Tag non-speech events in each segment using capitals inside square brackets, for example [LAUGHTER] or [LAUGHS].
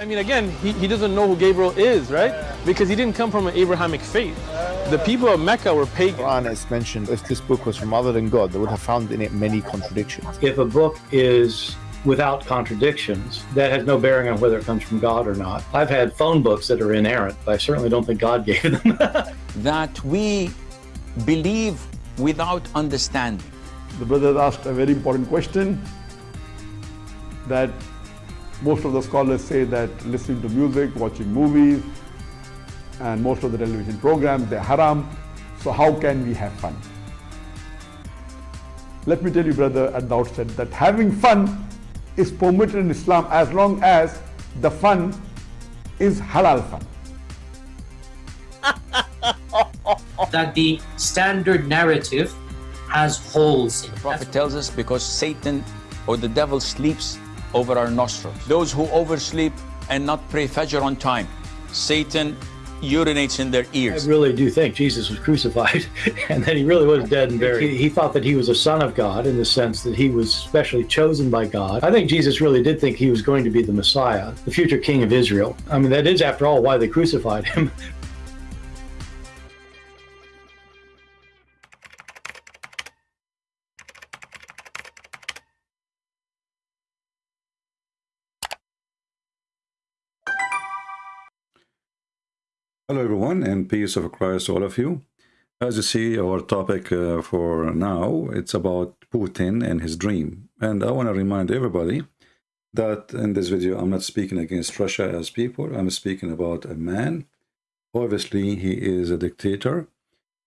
I mean, again, he, he doesn't know who Gabriel is, right? Because he didn't come from an Abrahamic faith. The people of Mecca were pagan. Quran is mentioned if this book was from other than God, they would have found in it many contradictions. If a book is without contradictions, that has no bearing on whether it comes from God or not. I've had phone books that are inerrant, but I certainly don't think God [LAUGHS] gave them. that we believe without understanding. The brother asked a very important question that most of the scholars say that listening to music, watching movies, and most of the television programs, they're haram. So how can we have fun? Let me tell you, brother, at the outset that having fun is permitted in Islam as long as the fun is halal fun. [LAUGHS] that the standard narrative has holes in it. The Prophet tells us because Satan or the devil sleeps over our nostrils. Those who oversleep and not pray Fajr on time, Satan urinates in their ears. I really do think Jesus was crucified [LAUGHS] and that he really was dead and buried. He, he, thought that he was a son of God in the sense that he was specially chosen by God. I think Jesus really did think he was going to be the Messiah, the future king of Israel. I mean, that is, after all, why they crucified him. [LAUGHS] Hello everyone and peace of Christ all of you. As you see our topic uh, for now it's about Putin and his dream. And I want to remind everybody that in this video I'm not speaking against Russia as people. I'm speaking about a man. Obviously he is a dictator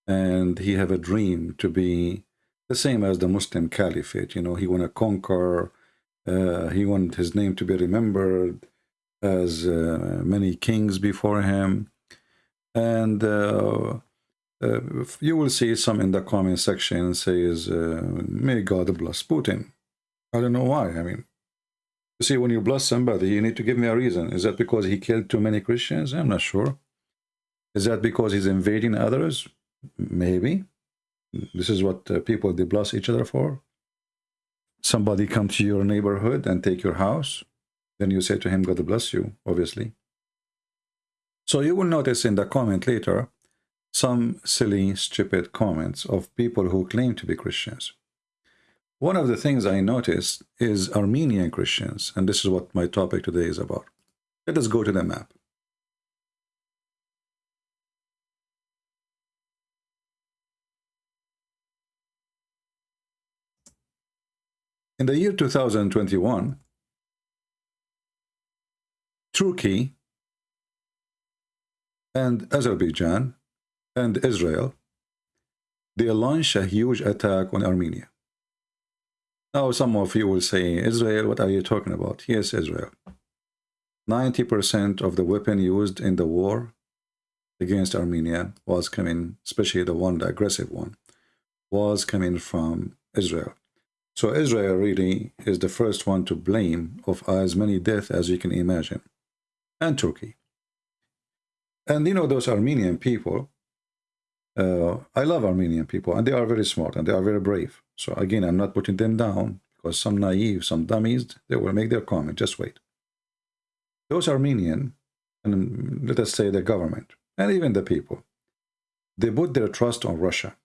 and he have a dream to be the same as the Muslim Caliphate. You know he want to conquer uh, he want his name to be remembered as uh, many kings before him and uh, uh, you will see some in the comment section says uh, may god bless putin. I don't know why i mean you see when you bless somebody you need to give me a reason. Is that because he killed too many christians? I'm not sure. Is that because he's invading others? Maybe. This is what uh, people they bless each other for. Somebody come to your neighborhood and take your house then you say to him god bless you obviously so you will notice in the comment later some silly, stupid comments of people who claim to be Christians. One of the things I noticed is Armenian Christians, and this is what my topic today is about. Let us go to the map. In the year 2021, Turkey and Azerbaijan and Israel, they launched a huge attack on Armenia. Now some of you will say, Israel, what are you talking about? Yes, Israel. 90% of the weapon used in the war against Armenia was coming, especially the one, the aggressive one, was coming from Israel. So Israel really is the first one to blame of as many deaths as you can imagine. And Turkey. And you know, those Armenian people, uh, I love Armenian people, and they are very smart and they are very brave. So again, I'm not putting them down because some naive, some dummies, they will make their comment. Just wait. Those Armenian, and let us say the government, and even the people, they put their trust on Russia.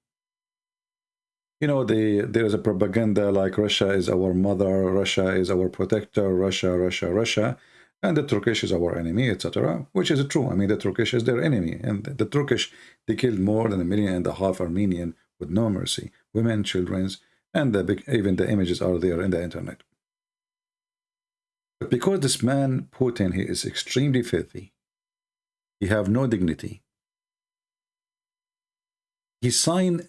You know, they, there is a propaganda like Russia is our mother, Russia is our protector, Russia, Russia, Russia and the Turkish is our enemy, etc., which is true. I mean, the Turkish is their enemy, and the Turkish, they killed more than a million and a half Armenian with no mercy, women, children, and the, big, even the images are there in the internet. But because this man, Putin, he is extremely filthy, he have no dignity, he signed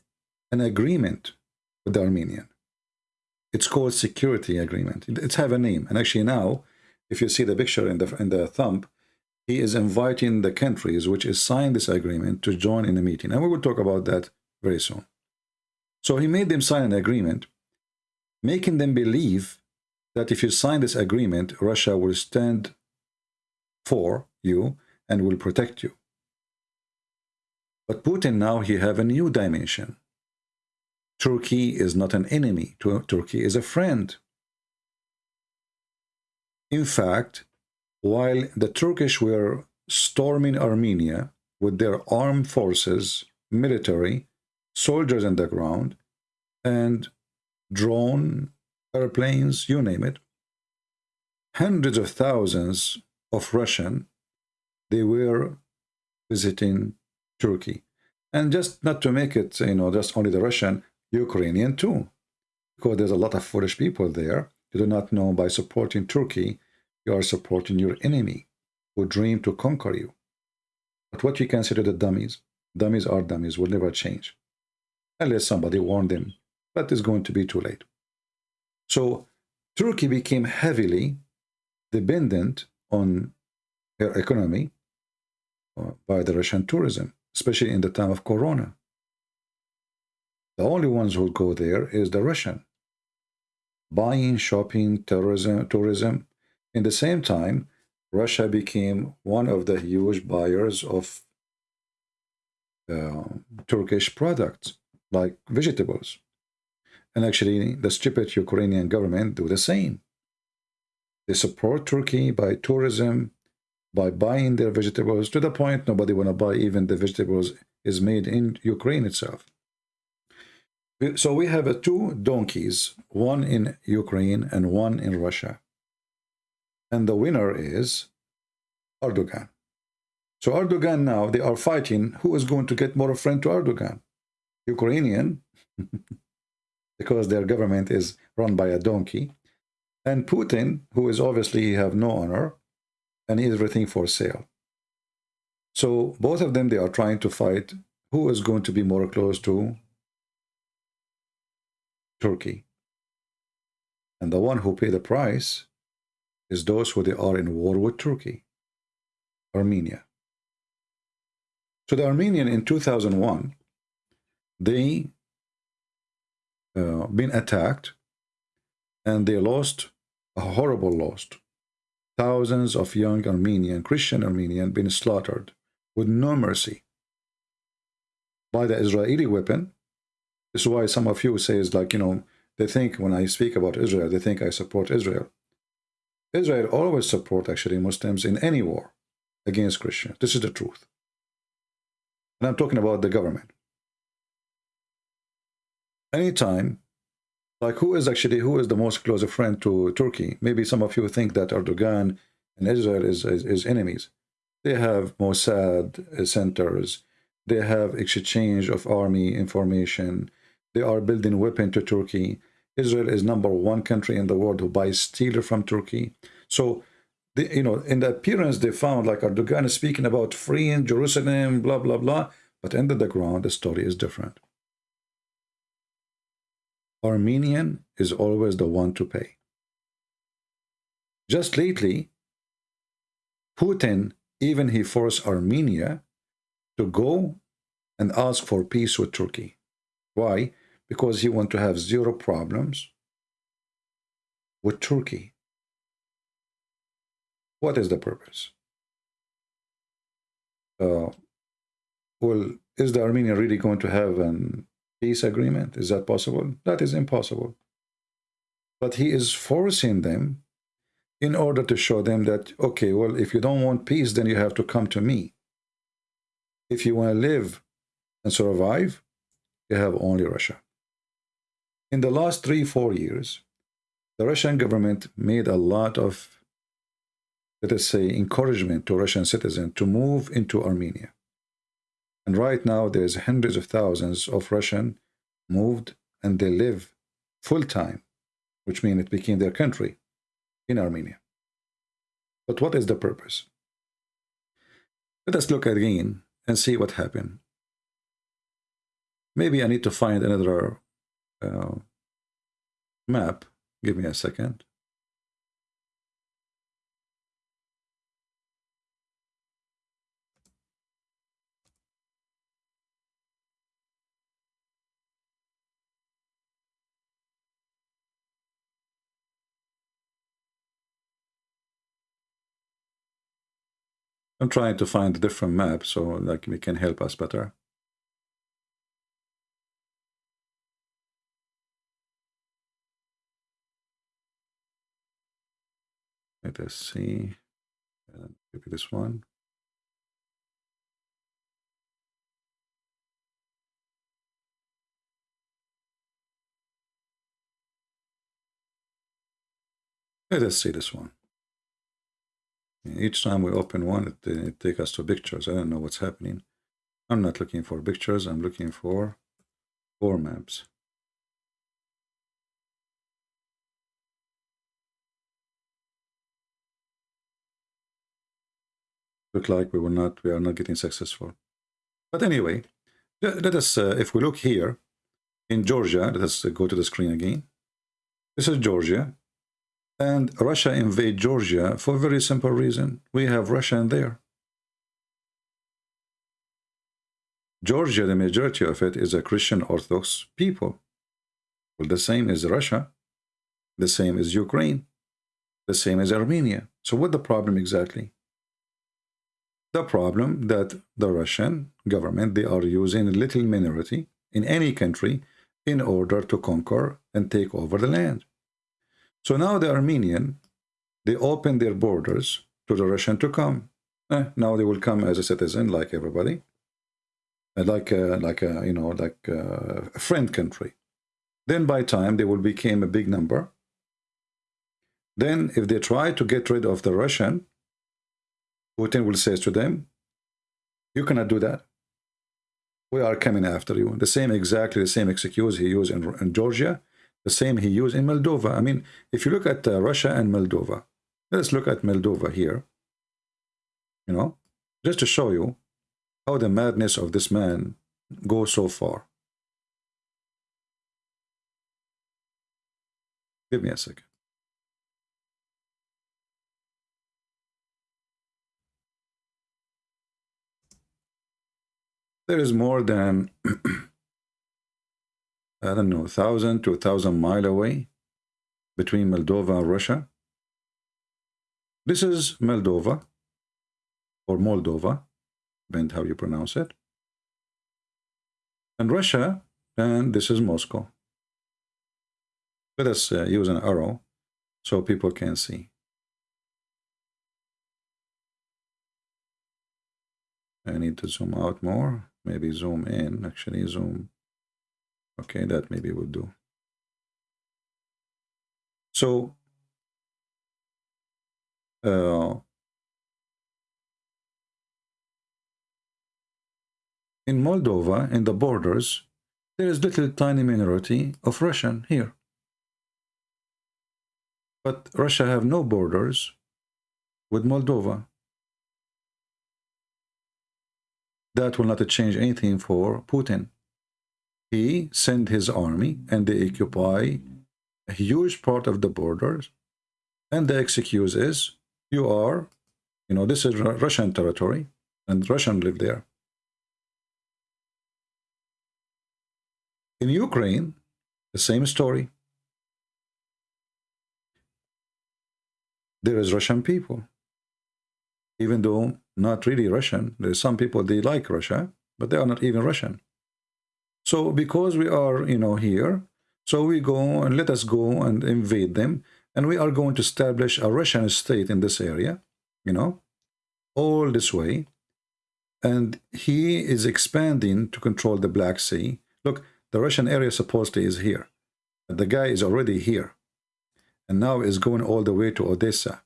an agreement with the Armenian. It's called security agreement. It's have a name, and actually now if you see the picture in the in the thumb, he is inviting the countries which is signed this agreement to join in the meeting. And we will talk about that very soon. So he made them sign an agreement, making them believe that if you sign this agreement, Russia will stand for you and will protect you. But Putin now he have a new dimension. Turkey is not an enemy. Turkey is a friend. In fact, while the Turkish were storming Armenia with their armed forces, military, soldiers on the ground, and drone, airplanes, you name it. Hundreds of thousands of Russian, they were visiting Turkey. And just not to make it, you know, just only the Russian, Ukrainian too. Because there's a lot of foolish people there. You do not know by supporting Turkey, you are supporting your enemy who dream to conquer you. But what we consider the dummies, dummies are dummies, will never change. Unless somebody warned them. But it's going to be too late. So Turkey became heavily dependent on her economy uh, by the Russian tourism, especially in the time of Corona. The only ones who go there is the Russian. Buying, shopping, tourism, tourism. In the same time, Russia became one of the huge buyers of uh, Turkish products like vegetables. And actually, the stupid Ukrainian government do the same. They support Turkey by tourism, by buying their vegetables to the point nobody want to buy even the vegetables is made in Ukraine itself. So we have two donkeys, one in Ukraine and one in Russia. And the winner is Erdogan. So Erdogan now, they are fighting who is going to get more friend to Erdogan. Ukrainian, [LAUGHS] because their government is run by a donkey, and Putin, who is obviously he have no honor, and everything for sale. So both of them, they are trying to fight who is going to be more close to Turkey. And the one who pay the price is those who they are in war with Turkey, Armenia. So the Armenian in 2001, they uh, been attacked and they lost a horrible loss thousands of young Armenian, Christian Armenian, been slaughtered with no mercy by the Israeli weapon. This is why some of you say is like, you know, they think when I speak about Israel, they think I support Israel. Israel always support actually Muslims in any war against Christians. This is the truth. And I'm talking about the government. Anytime like who is actually who is the most close friend to Turkey? Maybe some of you think that Erdogan and Israel is, is, is enemies. They have Mossad centers. They have exchange of army information. They are building weapon to Turkey. Israel is number one country in the world who buys steel from Turkey. So, you know, in the appearance, they found like Erdogan is speaking about freeing Jerusalem, blah, blah, blah. But under the ground, the story is different. Armenian is always the one to pay. Just lately, Putin, even he forced Armenia to go and ask for peace with Turkey. Why? Because he want to have zero problems with Turkey. What is the purpose? Uh, well, is the Armenia really going to have an peace agreement. Is that possible? That is impossible. But he is forcing them in order to show them that, okay, well, if you don't want peace, then you have to come to me. If you want to live and survive, you have only Russia. In the last three, four years, the Russian government made a lot of, let us say, encouragement to Russian citizens to move into Armenia. And right now, there's hundreds of thousands of Russian moved and they live full time, which means it became their country in Armenia. But what is the purpose? Let us look again and see what happened. Maybe I need to find another uh, map. Give me a second. I'm trying to find a different map so like we can help us better. Let us see. Uh, maybe this one. Let us see this one. Each time we open one, it, uh, it takes us to pictures. I don't know what's happening. I'm not looking for pictures. I'm looking for four maps. Look like we were not, we are not getting successful. But anyway, let us, uh, if we look here in Georgia, let us go to the screen again. This is Georgia. And Russia invade Georgia for a very simple reason. We have Russia in there. Georgia, the majority of it is a Christian Orthodox people. Well, the same is Russia. The same is Ukraine. The same as Armenia. So what the problem exactly? The problem that the Russian government, they are using a little minority in any country in order to conquer and take over the land. So now the Armenian, they open their borders to the Russian to come. Eh, now they will come as a citizen like everybody, uh, like a, like a, you know, like a friend country. Then by time they will become a big number. Then if they try to get rid of the Russian, Putin will say to them, you cannot do that. We are coming after you. The same, exactly the same excuse he used in, in Georgia the same he used in Moldova. I mean, if you look at uh, Russia and Moldova, let's look at Moldova here, you know, just to show you how the madness of this man goes so far. Give me a second. There is more than [CLEARS THROAT] I don't know, 1,000 to 1,000 mile away between Moldova and Russia. This is Moldova, or Moldova, depend how you pronounce it. And Russia, and this is Moscow. Let us uh, use an arrow so people can see. I need to zoom out more, maybe zoom in, actually zoom Okay, that maybe would do. So, uh, in Moldova, in the borders, there is little tiny minority of Russian here. But Russia have no borders with Moldova. That will not change anything for Putin. He sent his army and they occupy a huge part of the borders. And the excuse is you are you know this is russian territory and russian live there. In ukraine the same story. There is russian people. Even though not really russian there's some people they like russia but they are not even russian so because we are, you know, here, so we go and let us go and invade them. And we are going to establish a Russian state in this area, you know, all this way. And he is expanding to control the Black Sea. Look, the Russian area supposedly is here. The guy is already here. And now is going all the way to Odessa.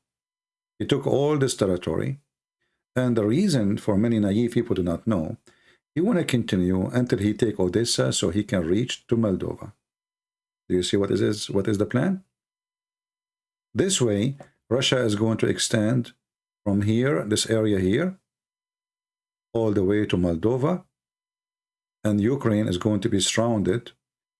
He took all this territory. And the reason for many naive people do not know he want to continue until he take Odessa so he can reach to Moldova. Do you see what is what is the plan? This way, Russia is going to extend from here, this area here, all the way to Moldova, and Ukraine is going to be surrounded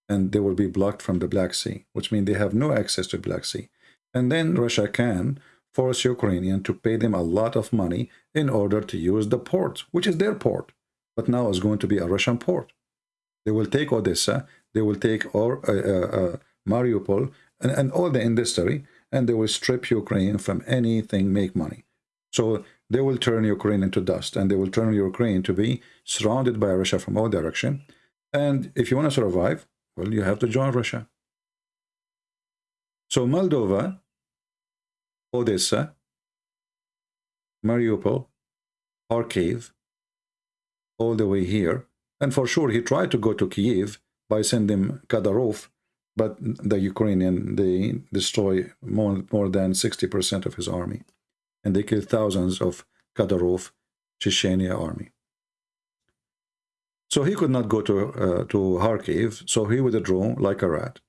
and they will be blocked from the Black Sea, which means they have no access to Black Sea. And then Russia can force Ukrainian to pay them a lot of money in order to use the port, which is their port but now is going to be a Russian port. They will take Odessa, they will take or, uh, uh, uh, Mariupol, and, and all the industry, and they will strip Ukraine from anything make money. So they will turn Ukraine into dust, and they will turn Ukraine to be surrounded by Russia from all direction. And if you want to survive, well, you have to join Russia. So Moldova, Odessa, Mariupol, Kharkiv, all the way here. And for sure, he tried to go to Kiev by sending Kadyrov, but the Ukrainian, they destroy more, more than 60% of his army. And they killed thousands of Kadyrov, Chechnya army. So he could not go to, uh, to Kharkiv, so he withdrew like a rat.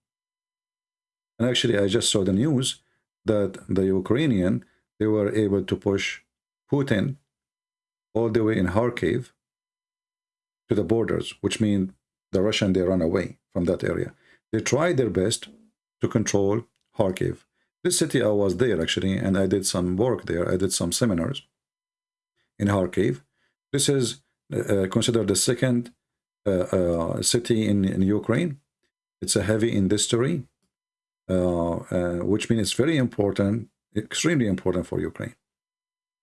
And actually, I just saw the news that the Ukrainian, they were able to push Putin all the way in Kharkiv to the borders, which means the Russian, they run away from that area. They tried their best to control Kharkiv. This city, I was there actually, and I did some work there. I did some seminars in Kharkiv. This is uh, considered the second uh, uh, city in, in Ukraine. It's a heavy industry, which means it's very important, extremely important for Ukraine.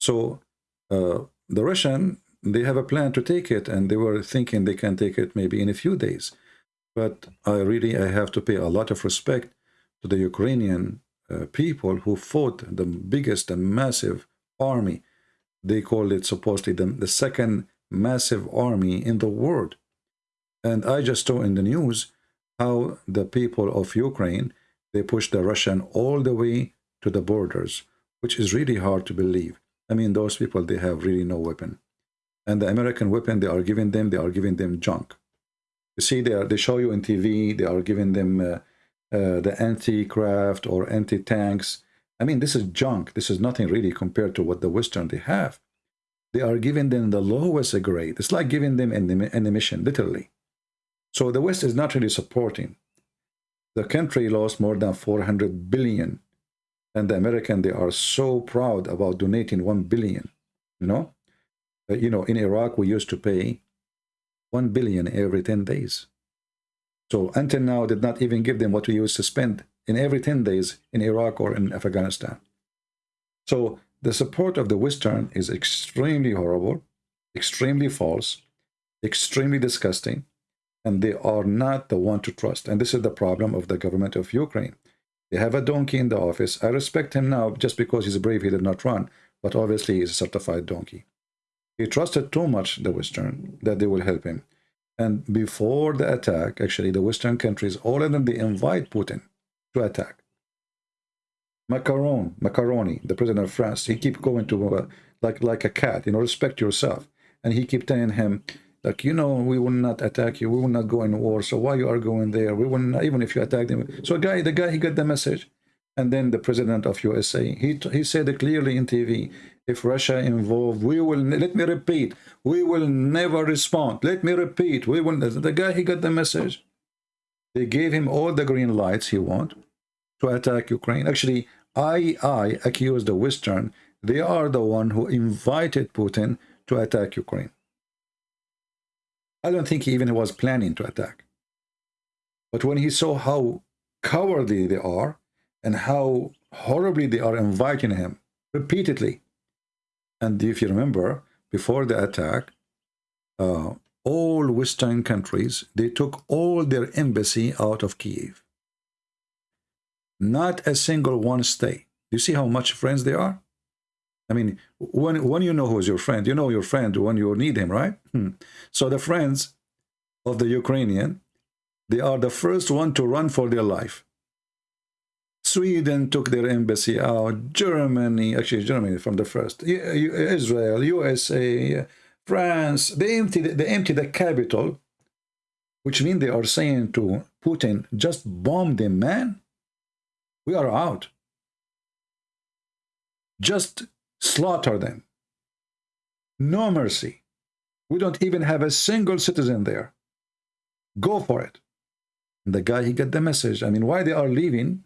So uh, the Russian, they have a plan to take it, and they were thinking they can take it maybe in a few days. But I really, I have to pay a lot of respect to the Ukrainian uh, people who fought the biggest and massive army. They called it supposedly the, the second massive army in the world. And I just saw in the news how the people of Ukraine, they pushed the Russian all the way to the borders, which is really hard to believe. I mean, those people, they have really no weapon. And the American weapon they are giving them, they are giving them junk. You see, they, are, they show you on TV, they are giving them uh, uh, the anti-craft or anti-tanks. I mean, this is junk. This is nothing really compared to what the Western they have. They are giving them the lowest grade. It's like giving them an, an emission, literally. So the West is not really supporting. The country lost more than 400 billion. And the American, they are so proud about donating 1 billion, you know? Uh, you know, in Iraq, we used to pay 1 billion every 10 days. So until now, did not even give them what we used to spend in every 10 days in Iraq or in Afghanistan. So the support of the Western is extremely horrible, extremely false, extremely disgusting, and they are not the one to trust. And this is the problem of the government of Ukraine. They have a donkey in the office. I respect him now just because he's brave, he did not run, but obviously he's a certified donkey. He trusted too much the Western that they will help him. And before the attack, actually, the Western countries, all of them, they invite Putin to attack. Macron, Macaroni, the president of France, he keep going to uh, like like a cat, you know, respect yourself. And he keep telling him, like, you know, we will not attack you, we will not go in war. So why you are going there? We will not, even if you attack them. So guy, the guy, he got the message. And then the president of USA, he he said clearly in TV. If Russia involved, we will. Let me repeat, we will never respond. Let me repeat, we will. The guy, he got the message. They gave him all the green lights he want to attack Ukraine. Actually, I, I accuse the Western. They are the one who invited Putin to attack Ukraine. I don't think he even was planning to attack. But when he saw how cowardly they are and how horribly they are inviting him repeatedly, and if you remember, before the attack, uh, all Western countries, they took all their embassy out of Kiev. Not a single one stay. You see how much friends they are? I mean, when, when you know who's your friend, you know your friend when you need him, right? Hmm. So the friends of the Ukrainian, they are the first one to run for their life. Sweden took their embassy out. Germany, actually Germany from the first. Israel, USA, France. They emptied, they emptied the capital, which means they are saying to Putin, just bomb them, man. We are out. Just slaughter them. No mercy. We don't even have a single citizen there. Go for it. And the guy, he got the message. I mean, why they are leaving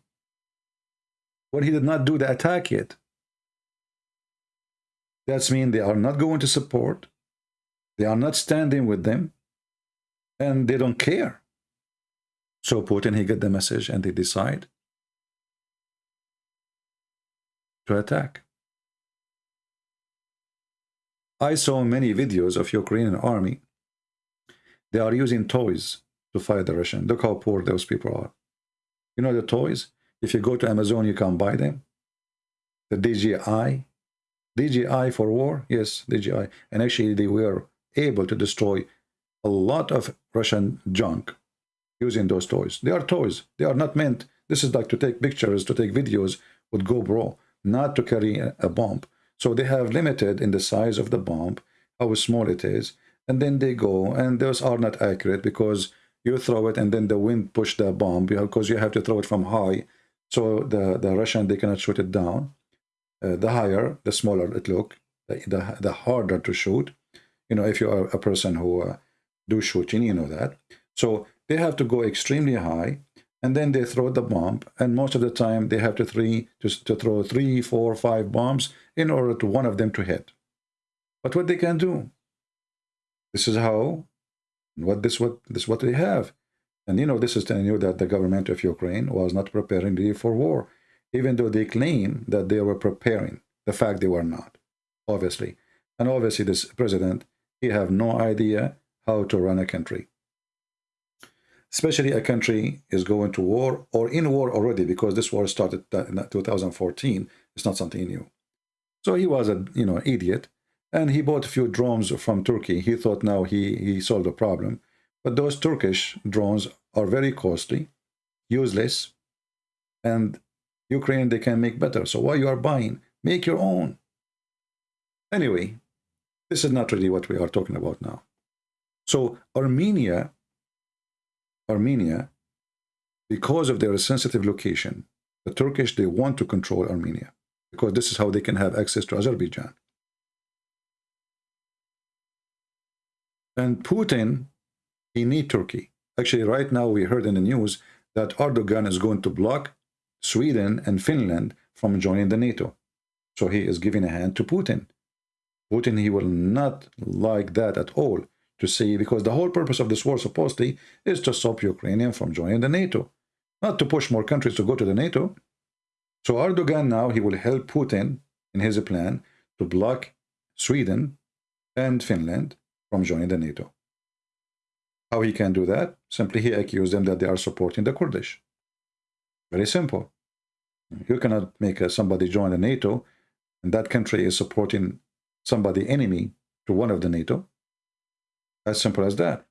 when he did not do the attack yet? That's mean they are not going to support. They are not standing with them. And they don't care. So Putin, he got the message and they decide to attack. I saw many videos of Ukrainian army. They are using toys to fight the Russian. Look how poor those people are. You know the toys? If you go to Amazon, you can buy them. The DJI, DJI for war? Yes, DJI. And actually, they were able to destroy a lot of Russian junk using those toys. They are toys. They are not meant. This is like to take pictures, to take videos with GoPro, not to carry a, a bomb. So they have limited in the size of the bomb, how small it is, and then they go, and those are not accurate because you throw it and then the wind push the bomb because you have to throw it from high. So the, the Russian, they cannot shoot it down. Uh, the higher, the smaller it look, the, the, the, harder to shoot. You know, if you are a person who uh, do shooting, you know that. So they have to go extremely high and then they throw the bomb. And most of the time they have to three to, to throw three four five bombs in order to one of them to hit. But what they can do? This is how what this what this what they have. And you know this is telling you that the government of ukraine was not preparing for war even though they claim that they were preparing the fact they were not obviously. And obviously this president he have no idea how to run a country especially a country is going to war or in war already because this war started in 2014 it's not something new. So he was a you know idiot and he bought a few drones from turkey. He thought now he he solved the problem. But those turkish drones are very costly useless and ukraine they can make better. So why you are buying? Make your own. Anyway this is not really what we are talking about now. So armenia Armenia, because of their sensitive location, the Turkish, they want to control Armenia because this is how they can have access to Azerbaijan. And Putin, he need Turkey. Actually, right now we heard in the news that Erdogan is going to block Sweden and Finland from joining the NATO. So he is giving a hand to Putin. Putin, he will not like that at all to see, because the whole purpose of this war supposedly is to stop Ukrainian from joining the NATO, not to push more countries to go to the NATO. So Erdogan now, he will help Putin in his plan to block Sweden and Finland from joining the NATO. How he can do that? Simply he accused them that they are supporting the Kurdish. Very simple. You cannot make uh, somebody join the NATO and that country is supporting somebody enemy to one of the NATO. As simple as that.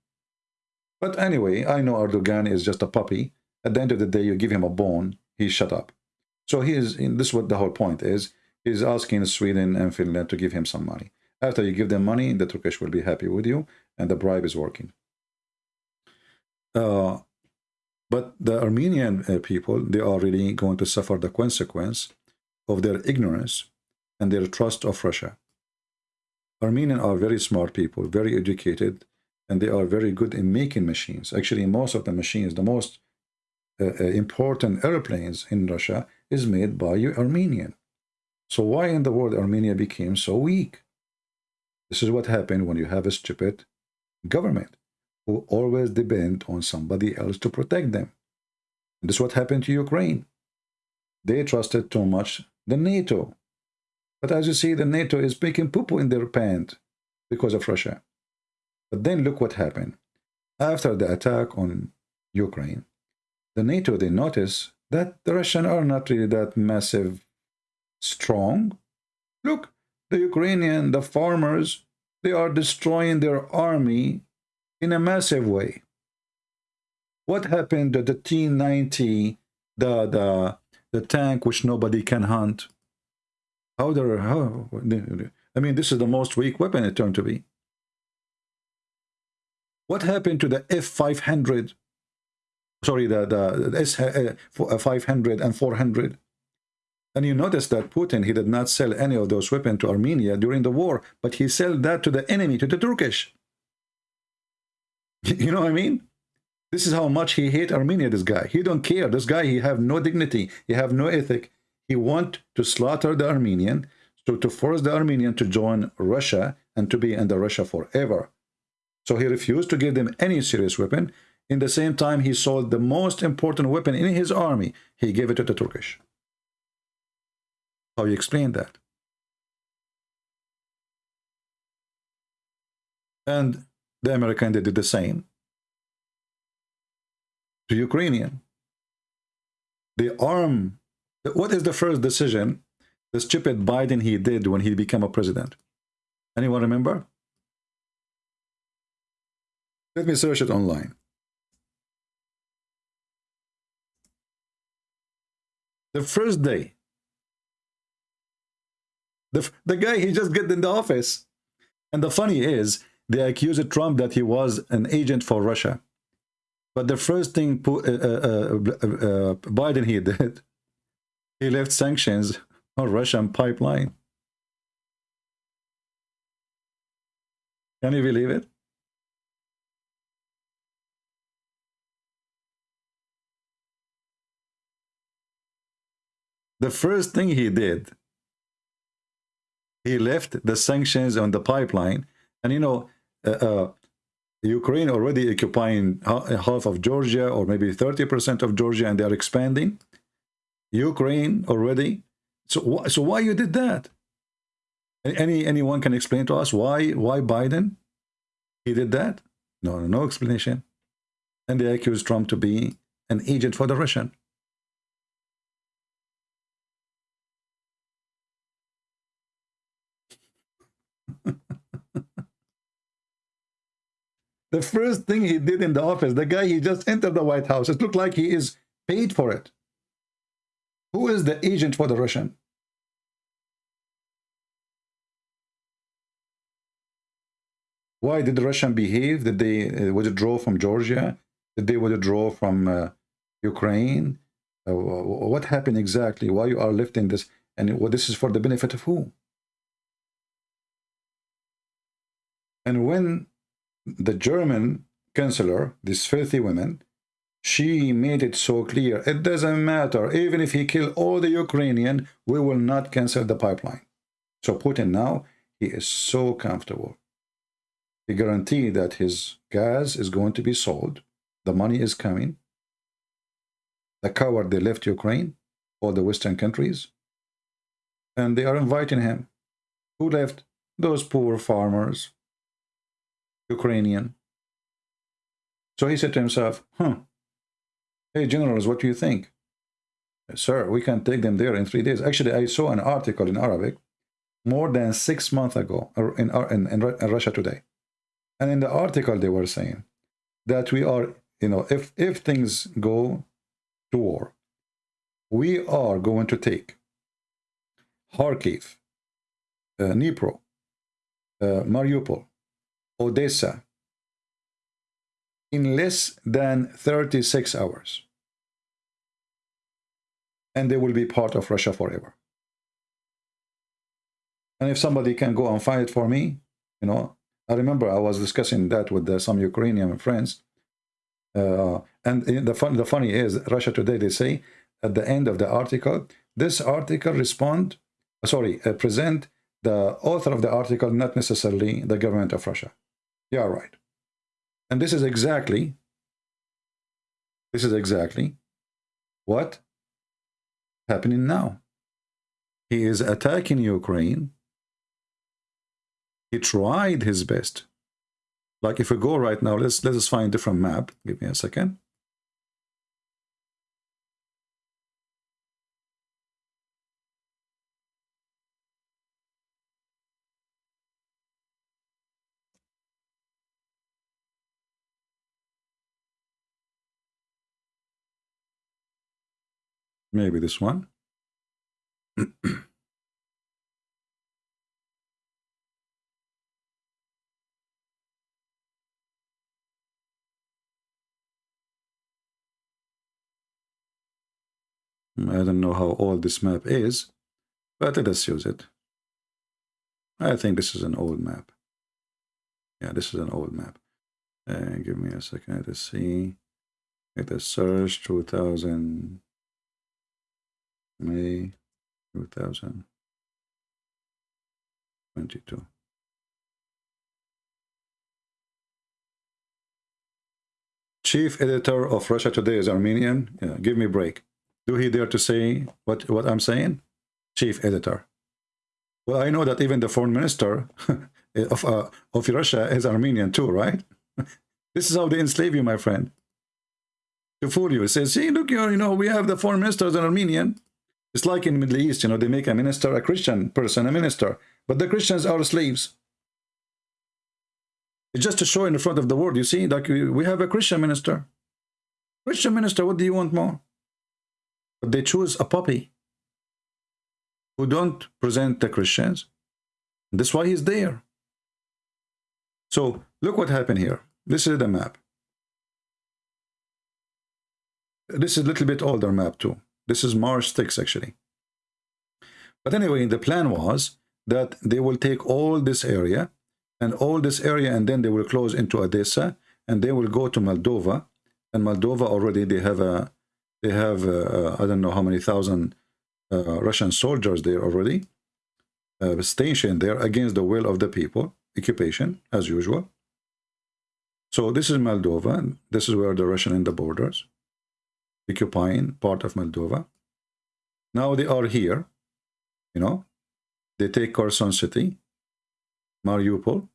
But anyway, I know Erdogan is just a puppy. At the end of the day, you give him a bone, he shut up. So he is, in this is what the whole point is, he's asking Sweden and Finland to give him some money. After you give them money, the Turkish will be happy with you, and the bribe is working. Uh, but the Armenian uh, people, they are really going to suffer the consequence of their ignorance and their trust of Russia. Armenians are very smart people, very educated, and they are very good in making machines. Actually, most of the machines, the most uh, uh, important airplanes in Russia is made by Armenian. So why in the world Armenia became so weak? This is what happened when you have a stupid government who always depend on somebody else to protect them. And this is what happened to Ukraine. They trusted too much the NATO. But as you see, the NATO is making poo-poo in their pants because of Russia. But then look what happened. After the attack on Ukraine, the NATO, they notice that the Russians are not really that massive strong. Look, the Ukrainian, the farmers, they are destroying their army in a massive way. What happened to the T-90, the, the, the tank which nobody can hunt? How there? How? I mean, this is the most weak weapon it turned to be. What happened to the F-500? Sorry, the, the, the S-500 uh, and 400? And you notice that Putin, he did not sell any of those weapons to Armenia during the war, but he sold that to the enemy, to the Turkish. [LAUGHS] You know what I mean? This is how much he hate Armenia, this guy. He don't care. This guy, he have no dignity. He have no ethic. He want to slaughter the Armenian, so to force the Armenian to join Russia and to be under Russia forever. So he refused to give them any serious weapon. In the same time, he sold the most important weapon in his army. He gave it to the Turkish. How you explain that? And the American they did the same to Ukrainian. They arm what is the first decision the stupid Biden he did when he became a president? Anyone remember? Let me search it online. The first day, the, the guy, he just get in the office. And the funny is, they accused Trump that he was an agent for Russia. But the first thing uh, uh, uh, uh, Biden he [LAUGHS] did, he left sanctions on Russian pipeline. Can you believe it? The first thing he did, he left the sanctions on the pipeline. And you know, uh, uh, Ukraine already occupying half of Georgia or maybe 30% of Georgia and they are expanding. Ukraine already. So, so why you did that? Any anyone can explain to us why why Biden he did that? No, no explanation. And they accuse Trump to be an agent for the Russian. [LAUGHS] the first thing he did in the office, the guy, he just entered the White House. It looked like he is paid for it. Who is the agent for the Russian? Why did the Russian behave? Did they uh, withdraw from Georgia? Did they withdraw from uh, Ukraine? Uh, what happened exactly? Why you are lifting this? And what this is for the benefit of who? And when the German chancellor, this filthy woman, she made it so clear, it doesn't matter, even if he kill all the Ukrainian, we will not cancel the pipeline. So Putin now, he is so comfortable. He guaranteed that his gas is going to be sold, the money is coming. The coward, they left Ukraine, all the Western countries, and they are inviting him. Who left? Those poor farmers, Ukrainian. So he said to himself, huh, hey, generals, what do you think? Sir, we can take them there in three days. Actually, I saw an article in Arabic more than six months ago in, in, in, in Russia Today. And in the article, they were saying that we are, you know, if, if things go to war, we are going to take Kharkiv, uh, Dnipro, uh, Mariupol, Odessa in less than 36 hours. And they will be part of Russia forever. And if somebody can go and fight for me, you know, I remember I was discussing that with uh, some Ukrainian friends. Uh, and the, fun, the funny is, Russia Today, they say at the end of the article, this article respond, sorry, uh, present the author of the article, not necessarily the government of Russia. You are right. And this is exactly, this is exactly what happening now. He is attacking Ukraine. He tried his best. Like if we go right now, let's let us find a different map. Give me a second. Maybe this one. [CLEARS THROAT] I don't know how old this map is, but let us use it. I think this is an old map. Yeah, this is an old map. Uh, give me a second. Let's see. Let us search 2000. May 2022. Chief editor of Russia Today is Armenian. Yeah, give me a break. Do he dare to say what, what I'm saying? Chief editor. Well, I know that even the foreign minister [LAUGHS] of, uh, of Russia is Armenian too, right? [LAUGHS] this is how they enslave you, my friend. To fool you. Says, see, look, you know, we have the foreign minister as an Armenian. It's like in Middle East, you know, they make a minister, a Christian person, a minister, but the Christians are slaves. It's just to show in the front of the world, you see, like we have a Christian minister. Christian minister, what do you want more? But they choose a puppy who don't present the Christians. That's why he's there. So look what happened here. This is the map. This is a little bit older map too. This is March 6 actually. But anyway, the plan was that they will take all this area and all this area and then they will close into Odessa and they will go to Moldova. And Moldova already they have a they have a, I don't know how many thousand uh, Russian soldiers there already uh, stationed there against the will of the people occupation as usual. So this is Moldova. This is where the Russian in the borders occupying part of Moldova. Now they are here you know. They take Kherson city Mariupol.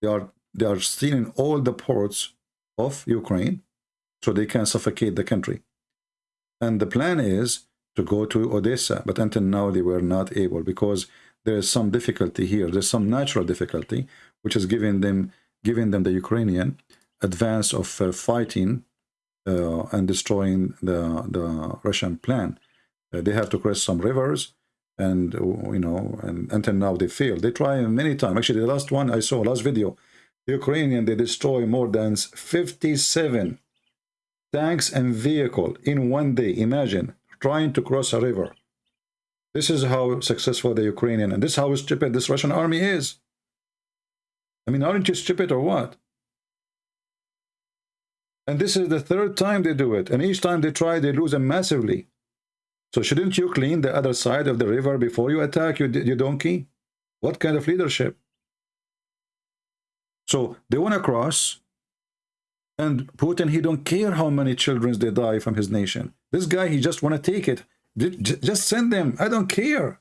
They are they are stealing all the ports of Ukraine so they can suffocate the country. And the plan is to go to Odessa but until now they were not able because there is some difficulty here. There's some natural difficulty which is giving them giving them the Ukrainian advance of uh, fighting uh, and destroying the the Russian plan. Uh, they have to cross some rivers and you know and until now they failed they try many times. Actually the last one I saw last video the Ukrainian they destroy more than 57 tanks and vehicle in one day. Imagine trying to cross a river. This is how successful the ukrainian and this is how stupid this russian army is. I mean aren't you stupid or what and this is the third time they do it and each time they try they lose them massively so shouldn't you clean the other side of the river before you attack you, donkey what kind of leadership so they want to cross and Putin, he don't care how many children they die from his nation. This guy, he just want to take it. Just send them. I don't care.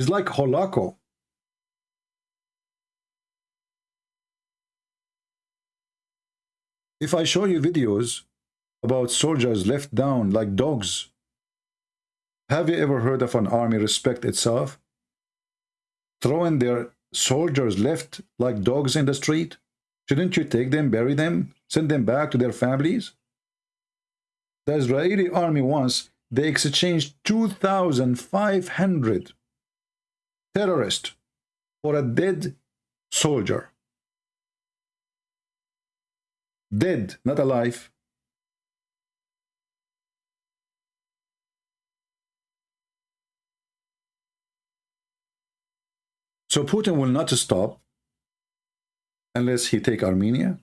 It's like Holako. If I show you videos about soldiers left down like dogs, have you ever heard of an army respect itself? Throwing their soldiers left like dogs in the street? Shouldn't you take them, bury them, send them back to their families? The Israeli army once, they exchanged 2,500 terrorists for a dead soldier. Dead, not alive. So Putin will not stop unless he take Armenia,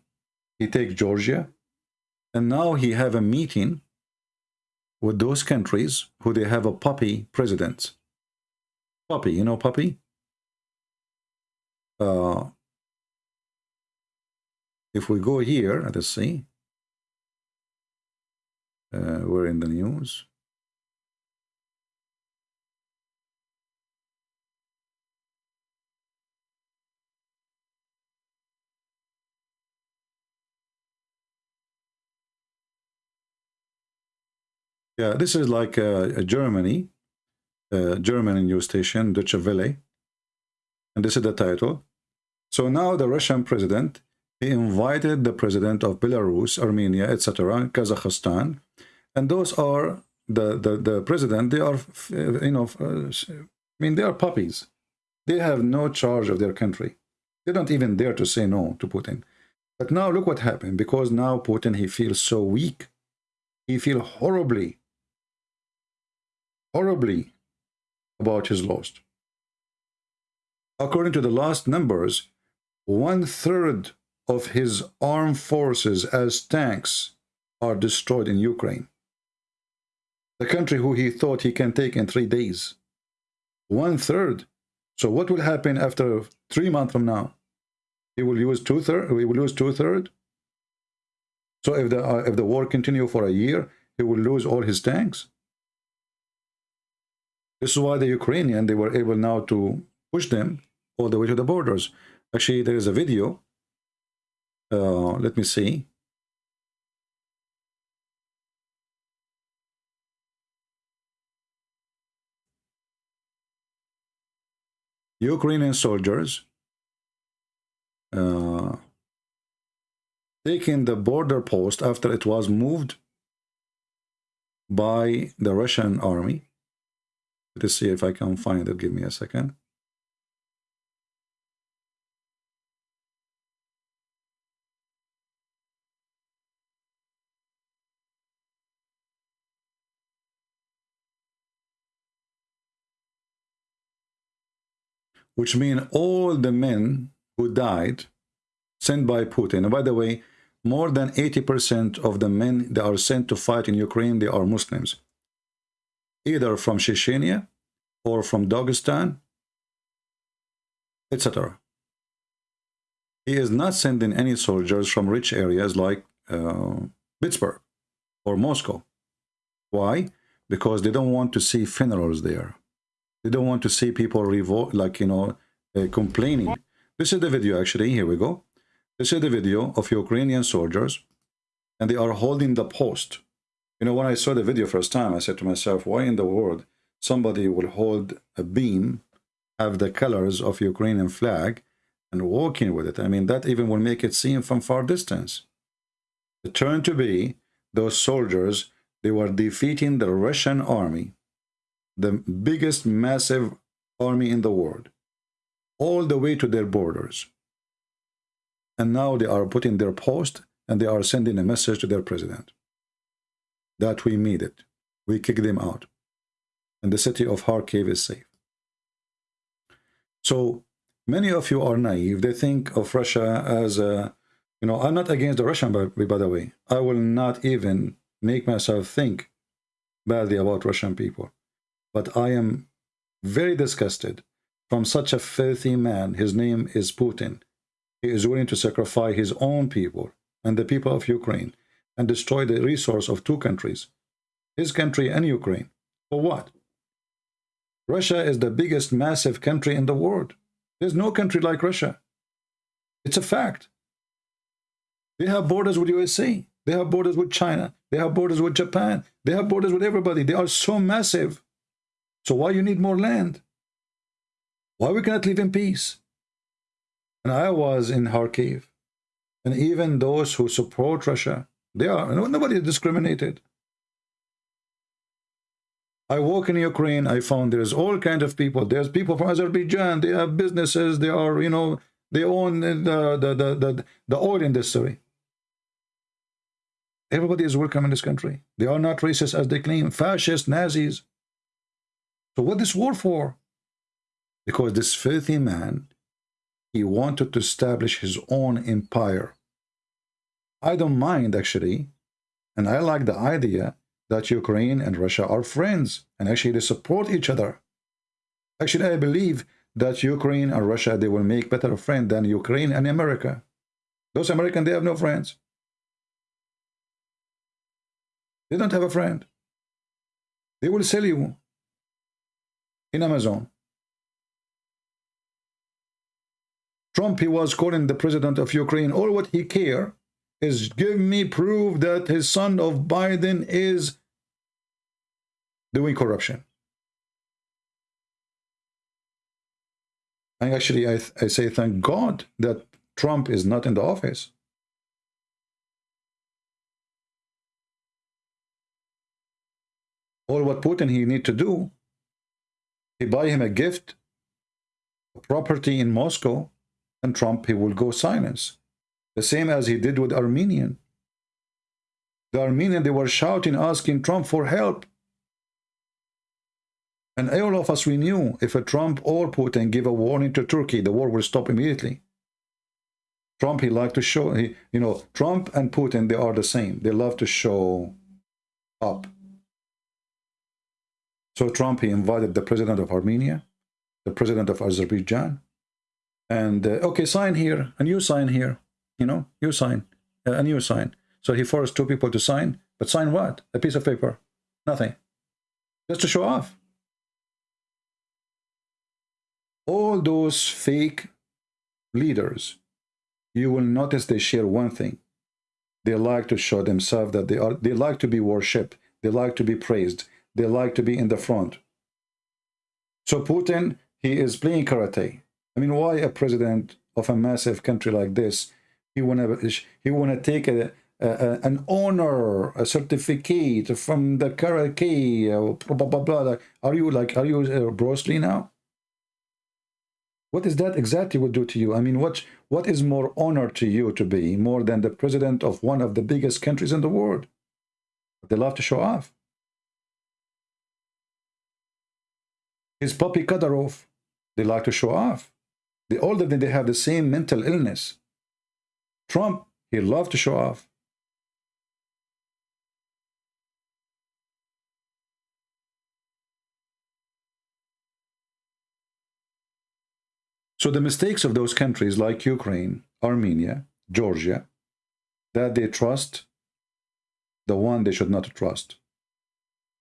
he take Georgia, and now he have a meeting with those countries who they have a puppy president. Puppy, you know puppy? Uh, if we go here, let's see. Uh, we're in the news. Yeah, this is like uh, a Germany, uh, German news station, Deutsche Welle. And this is the title. So now the Russian president, he invited the president of Belarus, Armenia, etc., Kazakhstan. And those are the, the, the president, they are, you know, uh, I mean, they are puppies. They have no charge of their country. They don't even dare to say no to Putin. But now look what happened, because now Putin, he feels so weak. He feels horribly horribly about his loss. According to the last numbers, one-third of his armed forces as tanks are destroyed in Ukraine. The country who he thought he can take in three days. One-third. So what will happen after three months from now? He will use two-third. He will lose two-third. So if the uh, if the war continue for a year, he will lose all his tanks. This is why the Ukrainian, they were able now to push them all the way to the borders. Actually, there is a video. Uh, let me see. Ukrainian soldiers uh, taking the border post after it was moved by the Russian army. Let's see if I can find it. Give me a second. Which mean all the men who died sent by Putin. And by the way, more than 80% of the men that are sent to fight in Ukraine, they are Muslims. Either from Chechnya or from Dagestan, etc. He is not sending any soldiers from rich areas like uh, Petersburg or Moscow. Why? Because they don't want to see funerals there. They don't want to see people revolt, like, you know, uh, complaining. This is the video, actually. Here we go. This is the video of Ukrainian soldiers, and they are holding the post. You know, when I saw the video first time, I said to myself, why in the world somebody will hold a beam, have the colors of Ukrainian flag, and walking with it? I mean, that even will make it seem from far distance. It turned to be those soldiers, they were defeating the Russian army the biggest massive army in the world, all the way to their borders. And now they are putting their post and they are sending a message to their president that we made it. We kicked them out. And the city of Kharkiv is safe. So many of you are naive. They think of Russia as a, you know, I'm not against the Russian, by, by the way. I will not even make myself think badly about Russian people. But I am very disgusted from such a filthy man. His name is Putin. He is willing to sacrifice his own people and the people of Ukraine and destroy the resource of two countries, his country and Ukraine. For what? Russia is the biggest massive country in the world. There's no country like Russia. It's a fact. They have borders with USA. They have borders with China. They have borders with Japan. They have borders with everybody. They are so massive. So why you need more land? Why we cannot live in peace? And I was in Kharkiv, and even those who support Russia, they are nobody is discriminated. I walk in Ukraine, I found there's all kinds of people. There's people from Azerbaijan, they have businesses, they are, you know, they own the, the, the, the, the oil industry. Everybody is welcome in this country. They are not racist as they claim, fascist, Nazis. So what this war for? Because this filthy man, he wanted to establish his own empire. I don't mind actually, and I like the idea that Ukraine and Russia are friends, and actually they support each other. Actually, I believe that Ukraine and Russia, they will make better friends than Ukraine and America. Those Americans, they have no friends. They don't have a friend. They will sell you in Amazon. Trump, he was calling the president of Ukraine, all what he care is give me proof that his son of Biden is doing corruption. And actually, I, I say thank God that Trump is not in the office. All what Putin he need to do he buy him a gift, a property in Moscow, and Trump, he will go silence. The same as he did with Armenian. The Armenian, they were shouting, asking Trump for help. And all of us, we knew if a Trump or Putin give a warning to Turkey, the war will stop immediately. Trump, he liked to show, he, you know, Trump and Putin, they are the same. They love to show up. So Trump, he invited the president of Armenia, the president of Azerbaijan, and, uh, okay, sign here, and you sign here, you know, you sign, uh, and you sign. So he forced two people to sign, but sign what? A piece of paper. Nothing. Just to show off. All those fake leaders, you will notice they share one thing. They like to show themselves that they are, they like to be worshipped. They like to be praised. They like to be in the front. So Putin, he is playing karate. I mean, why a president of a massive country like this, he wanna he wanna take a, a an honor, a certificate from the karate, blah blah blah. blah. Are you like are you uh, Bruce Lee now? What is that exactly will do to you? I mean, what what is more honor to you to be more than the president of one of the biggest countries in the world? They love to show off. His puppy Kadyrov, they like to show off. The older than they have the same mental illness. Trump, he loved to show off. So the mistakes of those countries like Ukraine, Armenia, Georgia, that they trust the one they should not trust.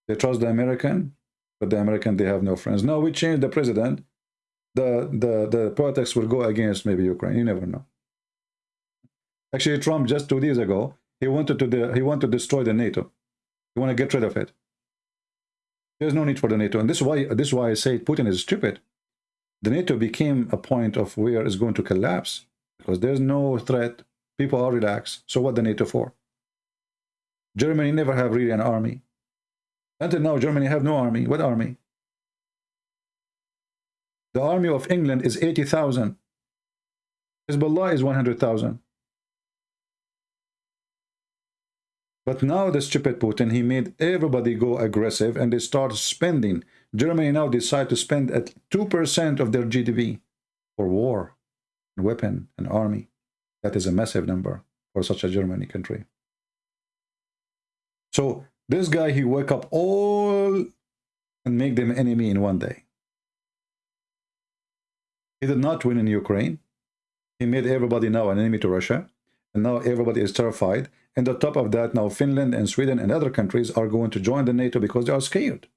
They trust the American, the American, they have no friends. No, we change the president. The, the, the protests will go against maybe Ukraine. You never know. Actually, Trump just two days ago, he wanted to the, he wanted to destroy the NATO. He want to get rid of it. There's no need for the NATO, and this is why this is why I say Putin is stupid. The NATO became a point of where it's going to collapse because there's no threat. People are relaxed. So what the NATO for? Germany never have really an army. Until now, Germany have no army. What army? The army of England is 80,000. Hezbollah is 100,000. But now the stupid Putin, he made everybody go aggressive and they start spending. Germany now decide to spend at 2% of their GDP for war, and weapon, and army. That is a massive number for such a Germany country. So this guy, he wake up all and make them enemy in one day. He did not win in Ukraine. He made everybody now an enemy to Russia. And now everybody is terrified. And on top of that, now Finland and Sweden and other countries are going to join the NATO because they are scared.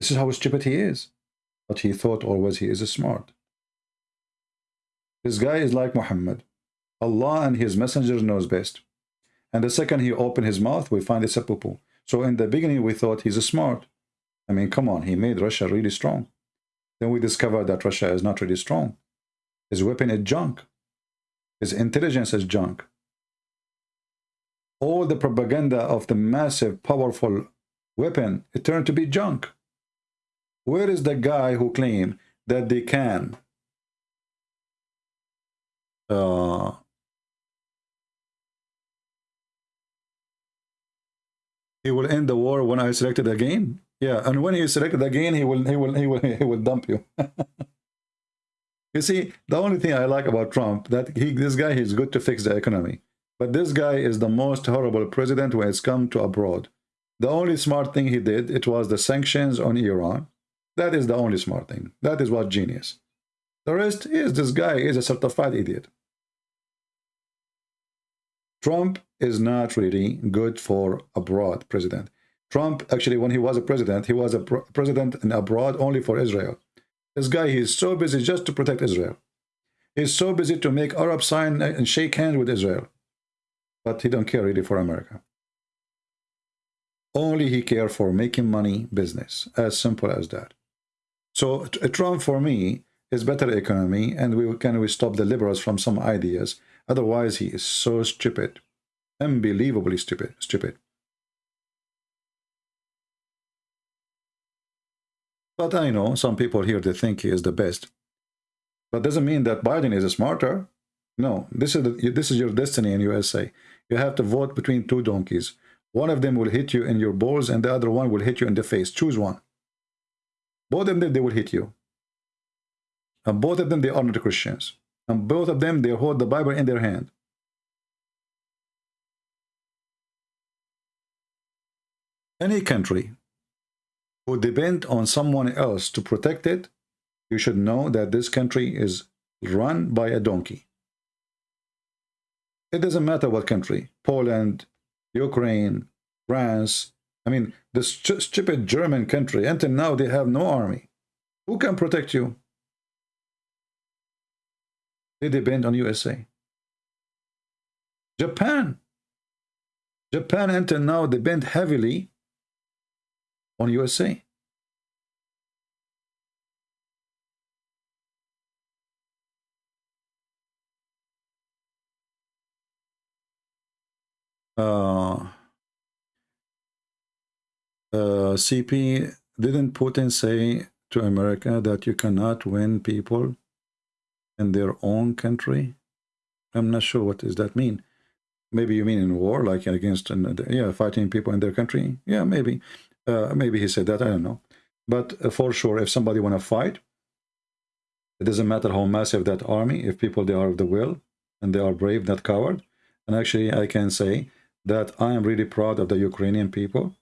This is how stupid he is. But he thought always he is smart. This guy is like Muhammad. Allah and his messenger knows best. And the second he opened his mouth, we find it's a poo-poo. So in the beginning, we thought he's a smart. I mean, come on, he made Russia really strong. Then we discovered that Russia is not really strong. His weapon is junk. His intelligence is junk. All the propaganda of the massive, powerful weapon, it turned to be junk. Where is the guy who claimed that they can uh, he will end the war when I selected again. Yeah, and when he is selected again, he will he will he will [LAUGHS] he will dump you. [LAUGHS] you see, the only thing I like about Trump that he this guy is good to fix the economy, but this guy is the most horrible president when it's come to abroad. The only smart thing he did it was the sanctions on Iran. That is the only smart thing. That is what genius. The rest is this guy is a certified idiot. Trump is not really good for abroad president. Trump, actually, when he was a president, he was a president in abroad only for Israel. This guy, he's so busy just to protect Israel. He's so busy to make Arab sign and shake hands with Israel. But he don't care really for America. Only he care for making money business. As simple as that. So Trump, for me, is better economy, and we can we stop the liberals from some ideas Otherwise, he is so stupid. Unbelievably stupid. Stupid. But I know some people here, they think he is the best. But doesn't mean that Biden is smarter. No, this is, the, this is your destiny in USA. You have to vote between two donkeys. One of them will hit you in your balls and the other one will hit you in the face. Choose one. Both of them, they will hit you. And both of them, they are not Christians. And both of them, they hold the Bible in their hand. Any country who depend on someone else to protect it, you should know that this country is run by a donkey. It doesn't matter what country, Poland, Ukraine, France, I mean, the st stupid German country, until now they have no army. Who can protect you? They depend on USA. Japan. Japan until now depend heavily on USA. Uh, uh, CP didn't Putin say to America that you cannot win people in their own country? I'm not sure what does that mean. Maybe you mean in war, like against, yeah, fighting people in their country. Yeah, maybe. Uh, maybe he said that, I don't know. But uh, for sure, if somebody want to fight, it doesn't matter how massive that army, if people, they are of the will, and they are brave, not coward. And actually, I can say that I am really proud of the Ukrainian people.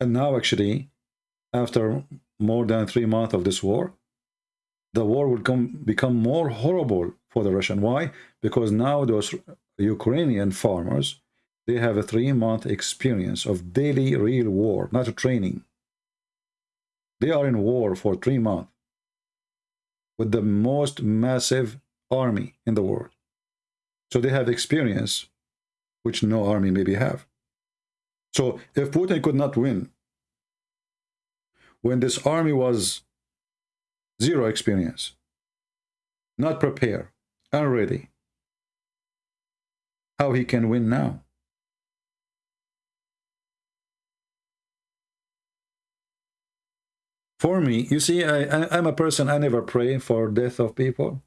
And now, actually, after more than three months of this war, the war will come become more horrible for the Russian. Why? Because now those Ukrainian farmers, they have a three-month experience of daily real war, not a training. They are in war for three months with the most massive army in the world. So they have experience which no army maybe have. So if Putin could not win, when this army was zero experience, not prepared, unready, how he can win now? For me, you see, I, I, I'm a person, I never pray for death of people.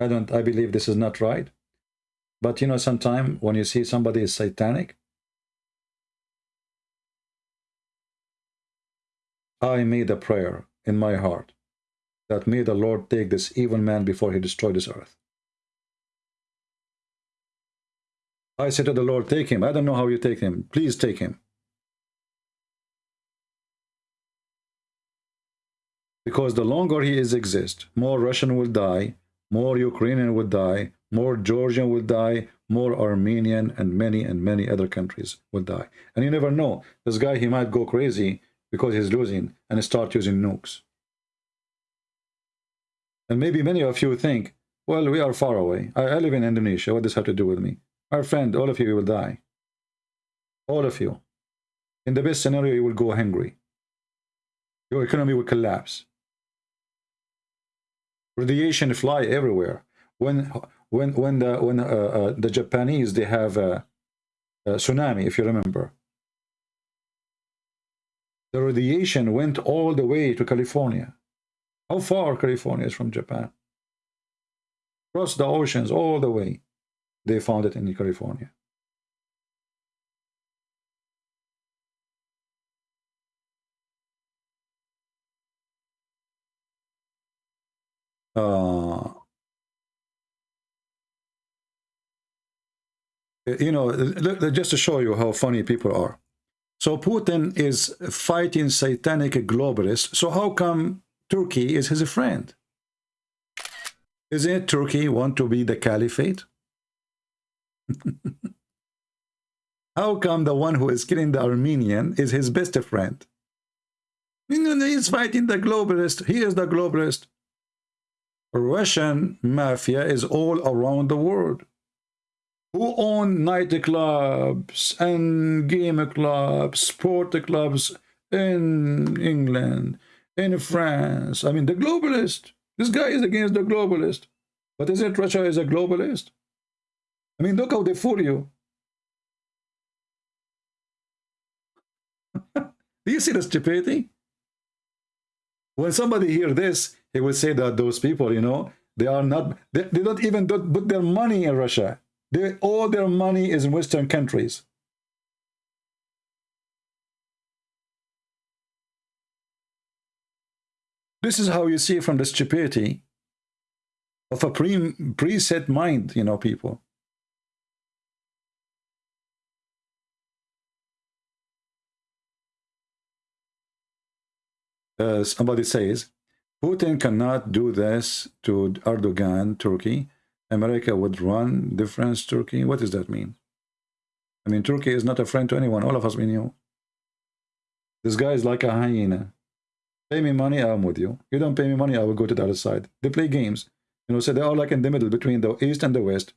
I don't, I believe this is not right. But you know, sometimes when you see somebody is satanic, I made a prayer in my heart that may the Lord take this evil man before he destroyed this earth. I said to the Lord, take him. I don't know how you take him. Please take him. Because the longer he is exist, more Russian will die, more Ukrainian will die, more Georgian will die, more Armenian and many and many other countries will die. And you never know. This guy, he might go crazy because he's losing and start using nukes. And maybe many of you think, well, we are far away. I, I live in Indonesia. What does have to do with me? My friend, all of you will die. All of you. In the best scenario, you will go hungry. Your economy will collapse. Radiation fly everywhere. When when when the when uh, uh, the Japanese they have a, a tsunami, if you remember, the radiation went all the way to California. How far California is from Japan? Across the oceans, all the way. They found it in California. Uh, you know, just to show you how funny people are. So Putin is fighting satanic globalists. So how come Turkey is his friend? Isn't Turkey want to be the caliphate? [LAUGHS] how come the one who is killing the Armenian is his best friend? He's fighting the globalist. He is the globalist. Russian mafia is all around the world who own nightclubs and game clubs, sport clubs in England, in France. I mean, the globalist. This guy is against the globalist. But isn't Russia is a globalist? I mean, look how they fool you. [LAUGHS] Do you see the stupidity? When somebody hear this, he will say that those people, you know, they are not, they, they don't even put their money in Russia. They, all their money is in Western countries. This is how you see from the stupidity of a pre preset mind, you know, people. Uh, somebody says, Putin cannot do this to Erdogan, Turkey, America would run difference Turkey. What does that mean? I mean, Turkey is not a friend to anyone. All of us we knew. This guy is like a hyena. Pay me money, I'm with you. You don't pay me money, I will go to the other side. They play games. You know, so they're all like in the middle between the East and the West.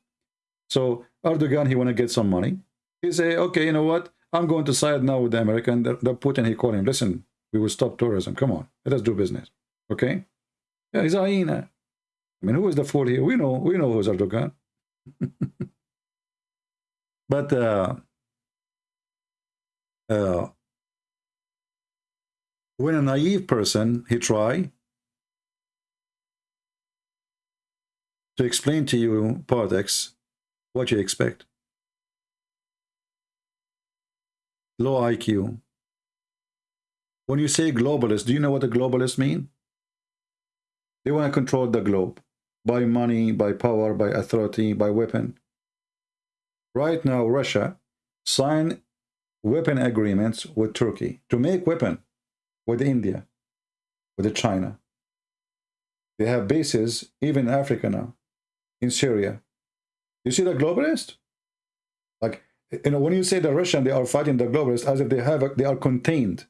So Erdogan, he want to get some money. He say, okay, you know what? I'm going to side now with the American. The, the Putin, he call him, listen, we will stop tourism. Come on, let us do business. Okay? Yeah, he's a hyena. I mean, who is the fool here? We know, we know who's Erdogan. [LAUGHS] But uh, uh, when a naive person, he try to explain to you politics, what you expect. Low IQ. When you say globalist, do you know what a globalist mean? They want to control the globe by money, by power, by authority, by weapon. Right now, Russia signed weapon agreements with Turkey to make weapon with India, with China. They have bases even in Africa now, in Syria. You see the globalist? Like, you know, when you say the Russian, they are fighting the globalists as if they have, a, they are contained.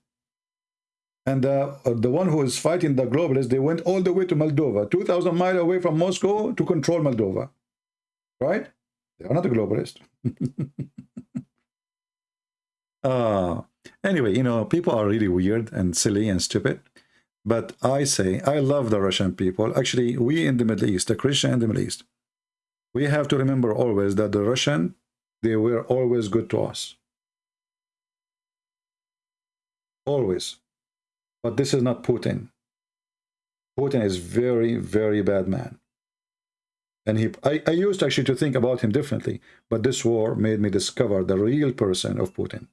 And uh, the one who is fighting the globalists, they went all the way to Moldova, 2,000 miles away from Moscow to control Moldova. Right? They are not a globalist. [LAUGHS] uh, anyway, you know, people are really weird and silly and stupid. But I say, I love the Russian people. Actually, we in the Middle East, the Christian in the Middle East, we have to remember always that the Russian, they were always good to us. Always. But this is not Putin. Putin is very, very bad man. And he, I, I used actually to think about him differently, but this war made me discover the real person of Putin.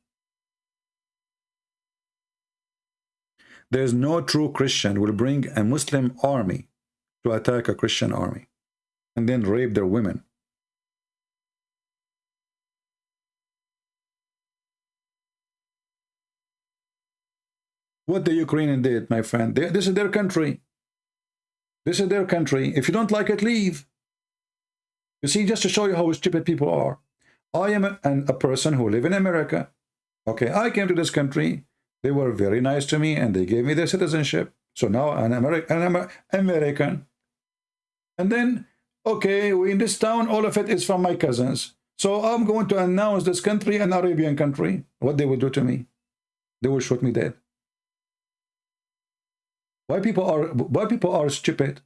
There's no true Christian will bring a Muslim army to attack a Christian army and then rape their women. What the Ukrainian did, my friend, this is their country. This is their country. If you don't like it, leave. You see, just to show you how stupid people are. I am a, an, a person who live in America. Okay, I came to this country. They were very nice to me and they gave me their citizenship. So now I'm American. I'm American. And then, okay, we in this town, all of it is from my cousins. So I'm going to announce this country an Arabian country. What they will do to me? They will shoot me dead. Why people are why people are stupid?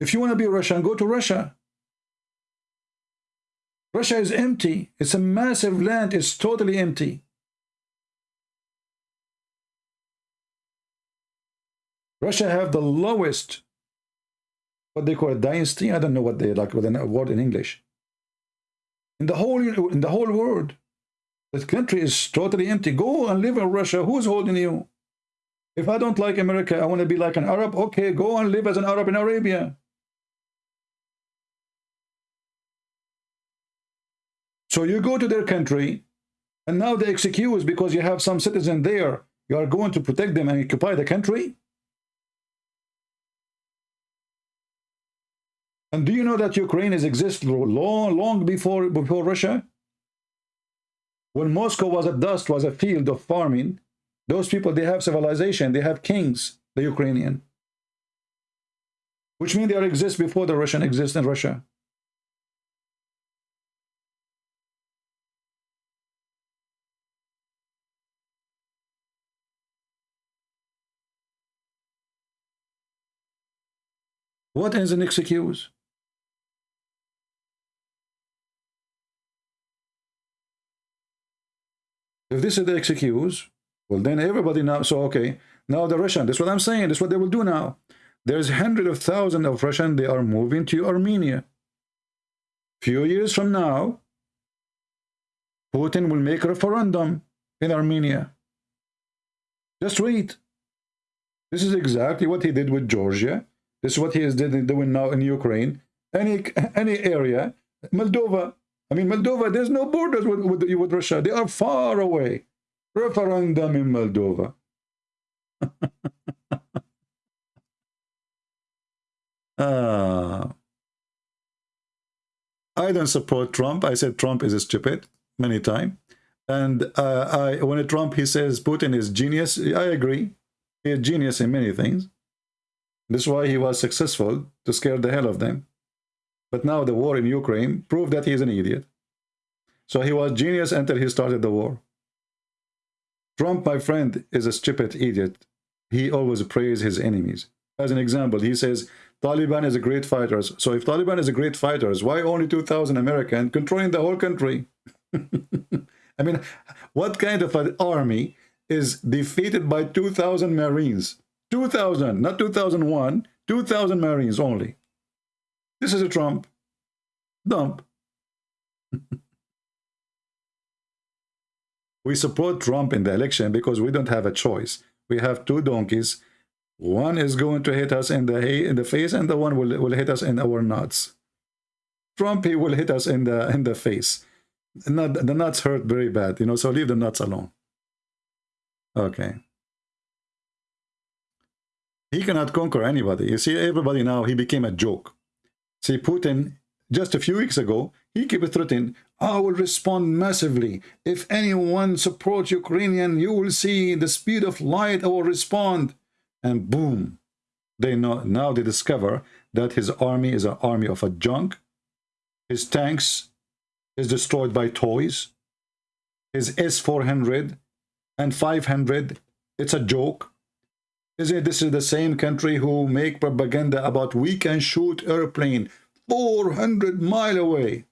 If you want to be Russian, go to Russia. Russia is empty. It's a massive land. It's totally empty. Russia have the lowest, what they call a dynasty. I don't know what they like with a word in English. In the whole in the whole world, the country is totally empty. Go and live in Russia. Who's holding you? If I don't like America, I want to be like an Arab. Okay, go and live as an Arab in Arabia. So you go to their country, and now the excuse because you have some citizen there, you are going to protect them and occupy the country? And do you know that Ukraine has existed long, long before, before Russia? When Moscow was a dust, was a field of farming, those people, they have civilization, they have kings, the Ukrainian. Which means they exist before the Russian exist in Russia. What is an excuse? If this is the excuse, well, then everybody now, so okay, now the Russian, that's what I'm saying, that's what they will do now. There's hundreds of thousands of Russian, they are moving to Armenia. Few years from now, Putin will make a referendum in Armenia. Just wait. This is exactly what he did with Georgia. This is what he is doing now in Ukraine. Any any area, Moldova, I mean, Moldova, there's no borders with, with, with Russia. They are far away. Referendum in Moldova. uh, [LAUGHS] I don't support Trump. I said Trump is stupid many times. And uh, I, when Trump, he says Putin is genius. I agree. He is genius in many things. This is why he was successful to scare the hell of them. But now the war in Ukraine proved that he is an idiot. So he was genius until he started the war. Trump, my friend, is a stupid idiot. He always praises his enemies. As an example, he says, Taliban is a great fighters. So if Taliban is a great fighters, why only 2,000 American controlling the whole country? [LAUGHS] I mean, what kind of an army is defeated by 2,000 Marines? 2,000, not 2001, 2,000 Marines only. This is a Trump. Dump. [LAUGHS] we support Trump in the election because we don't have a choice. We have two donkeys. One is going to hit us in the in the face, and the one will, will hit us in our nuts. Trump, he will hit us in the in the face. Not, the nuts hurt very bad, you know, so leave the nuts alone. Okay. He cannot conquer anybody. You see, everybody now, he became a joke. See, Putin, just a few weeks ago, he kept threatening, I will respond massively. If anyone supports Ukrainian, you will see the speed of light, I will respond. And boom, they know, now they discover that his army is an army of a junk. His tanks is destroyed by toys. His S-400 and 500, it's a joke. Isn't it, this is the same country who make propaganda about we can shoot airplane 400 mile away.